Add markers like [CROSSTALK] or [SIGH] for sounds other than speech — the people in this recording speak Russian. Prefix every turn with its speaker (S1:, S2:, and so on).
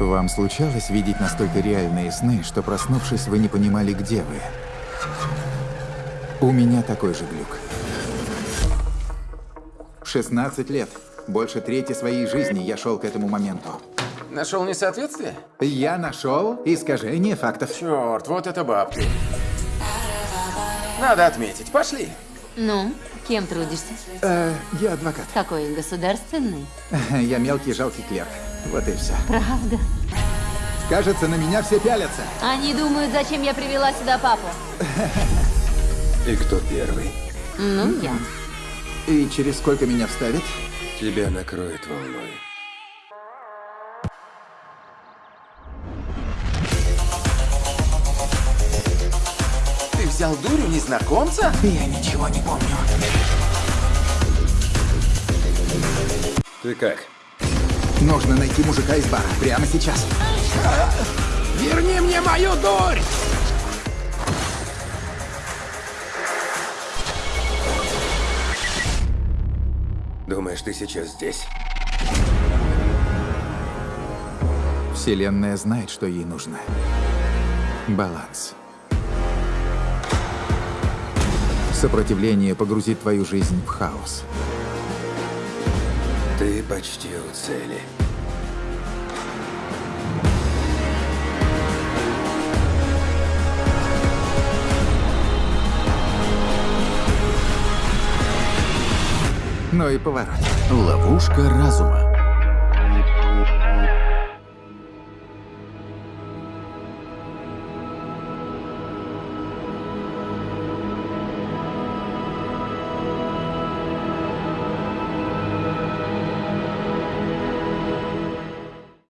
S1: Вам случалось видеть настолько реальные сны, что проснувшись, вы не понимали, где вы? У меня такой же глюк. В 16 лет, больше трети своей жизни я шел к этому моменту.
S2: Нашел несоответствие?
S1: Я нашел искажение фактов.
S2: Черт, вот это бабки. Надо отметить. Пошли.
S3: Ну, кем трудишься?
S1: Э, я адвокат.
S3: Какой государственный? [LAUGHS]
S1: Я мелкий жалкий клерк. Вот и все.
S3: Правда?
S1: Кажется, на меня все пялятся.
S3: Они думают, зачем я привела сюда папу. [LAUGHS]
S4: И кто первый?
S3: Ну, я.
S1: И через сколько меня вставят?
S4: Тебя накроет волной.
S2: Взял дурю незнакомца?
S1: Я ничего не помню.
S4: Ты как?
S1: Нужно найти мужика из бара прямо сейчас.
S2: Верни мне мою дурь!
S4: Думаешь, ты сейчас здесь?
S1: Вселенная знает, что ей нужно. Баланс. Сопротивление погрузит твою жизнь в хаос.
S4: Ты почти у цели.
S1: Но и поворот.
S5: Ловушка разума.